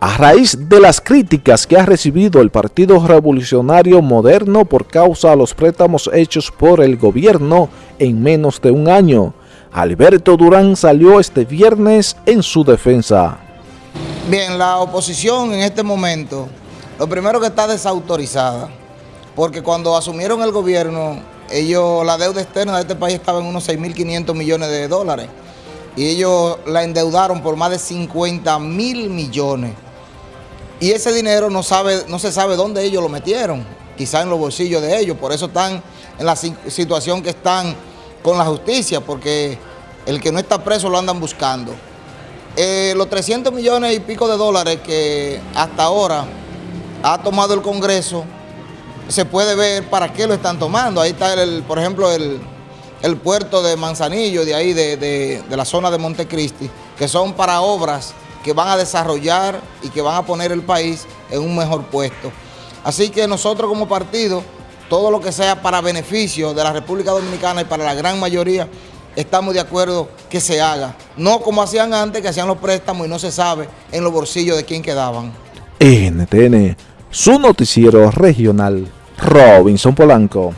A raíz de las críticas que ha recibido el Partido Revolucionario Moderno por causa de los préstamos hechos por el gobierno en menos de un año, Alberto Durán salió este viernes en su defensa. Bien, la oposición en este momento, lo primero que está desautorizada, porque cuando asumieron el gobierno, ellos, la deuda externa de este país estaba en unos 6.500 millones de dólares, y ellos la endeudaron por más de 50 mil millones. Y ese dinero no, sabe, no se sabe dónde ellos lo metieron, quizá en los bolsillos de ellos, por eso están en la situación que están con la justicia, porque el que no está preso lo andan buscando. Eh, los 300 millones y pico de dólares que hasta ahora ha tomado el Congreso, se puede ver para qué lo están tomando. Ahí está, el, por ejemplo, el, puerto de Manzanillo, de ahí, de, de la zona de Montecristi, que son para obras que van a desarrollar y que van a poner el país en un mejor puesto. Así que nosotros como partido, todo lo que sea para beneficio de la República Dominicana y para la gran mayoría, estamos de acuerdo que se haga. No como hacían antes, que hacían los préstamos y no se sabe en los bolsillos de quién quedaban. NTN, su noticiero regional, Robinson Polanco.